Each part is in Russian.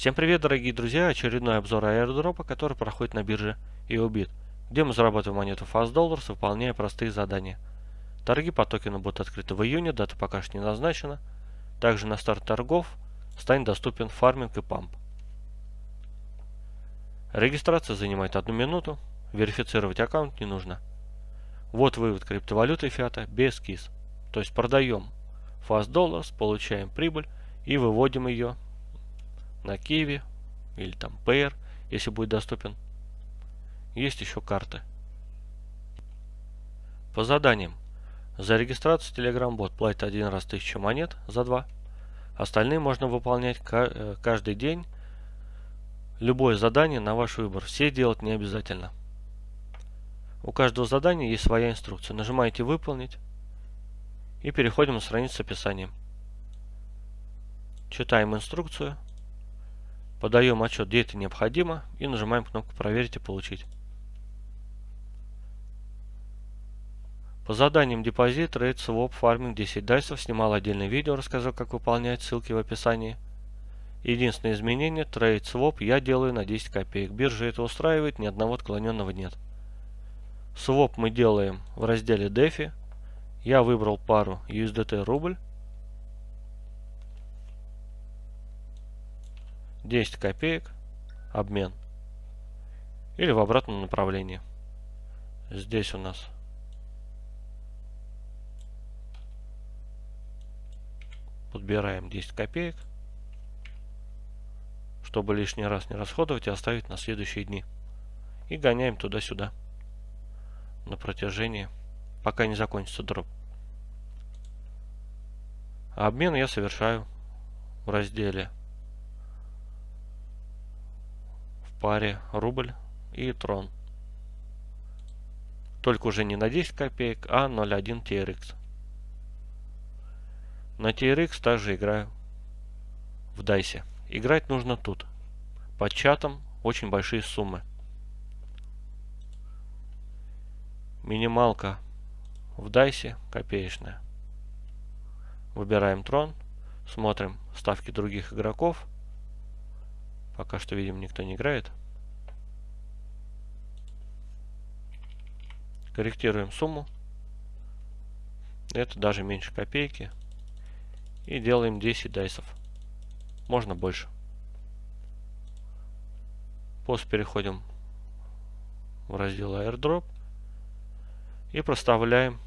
Всем привет, дорогие друзья! Очередной обзор аирдропа, который проходит на бирже EOBIT, где мы зарабатываем монету Fast Dollars, выполняя простые задания. Торги по токену будут открыты в июне, дата пока что не назначена. Также на старт торгов станет доступен фарминг и памп. Регистрация занимает одну минуту, верифицировать аккаунт не нужно. Вот вывод криптовалюты фиата без КИС. То есть продаем Fast Dollars, получаем прибыль и выводим ее на Киеве или там Payer, если будет доступен. Есть еще карты. По заданиям. За регистрацию Telegram бот платит один раз 1000 монет за два. Остальные можно выполнять э, каждый день. Любое задание на ваш выбор. Все делать не обязательно. У каждого задания есть своя инструкция. Нажимаете «Выполнить» и переходим на страницу с описанием. Читаем инструкцию. Подаем отчет, где это необходимо, и нажимаем кнопку «Проверить и получить». По заданиям депозит, trade, своп, фарминг 10 дайсов снимал отдельное видео, рассказал как выполнять, ссылки в описании. Единственное изменение, trade, своп я делаю на 10 копеек. Биржа это устраивает, ни одного отклоненного нет. Своп мы делаем в разделе DeFi. Я выбрал пару USDT рубль. 10 копеек, обмен. Или в обратном направлении. Здесь у нас подбираем 10 копеек, чтобы лишний раз не расходовать и оставить на следующие дни. И гоняем туда-сюда на протяжении, пока не закончится дроп. Обмен я совершаю в разделе паре рубль и трон. Только уже не на 10 копеек, а 0.1 TRX. На TRX также играю в дайсе. Играть нужно тут. Под чатом очень большие суммы. Минималка в дайсе копеечная. Выбираем трон. Смотрим ставки других игроков. Пока что, видим, никто не играет. Корректируем сумму. Это даже меньше копейки. И делаем 10 дайсов. Можно больше. После переходим в раздел airdrop и проставляем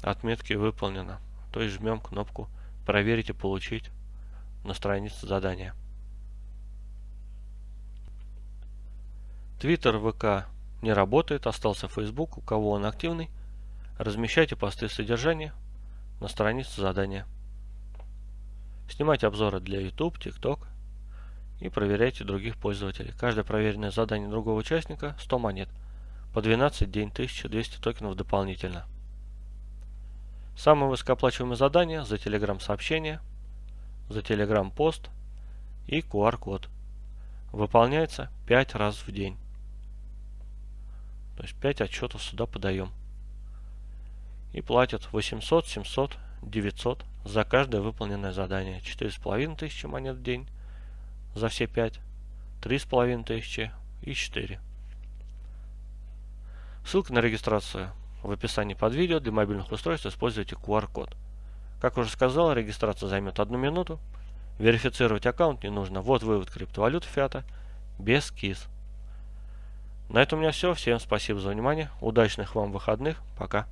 отметки выполнено. То есть жмем кнопку проверить и получить на странице задания. Твиттер, ВК не работает, остался Facebook, у кого он активный. Размещайте посты содержания на странице задания. Снимайте обзоры для YouTube, TikTok и проверяйте других пользователей. Каждое проверенное задание другого участника 100 монет. По 12 день 1200 токенов дополнительно. Самые высокооплачиваемые задания за Telegram сообщение, за Telegram пост и QR-код. Выполняется 5 раз в день. То есть 5 отчетов сюда подаем. И платят 800, 700, 900 за каждое выполненное задание. 4,5 тысячи монет в день за все 5, 3,5 тысячи и 4. Ссылка на регистрацию в описании под видео. Для мобильных устройств используйте QR-код. Как уже сказал, регистрация займет одну минуту. Верифицировать аккаунт не нужно. Вот вывод криптовалюты фиата без КИС. На этом у меня все. Всем спасибо за внимание. Удачных вам выходных. Пока.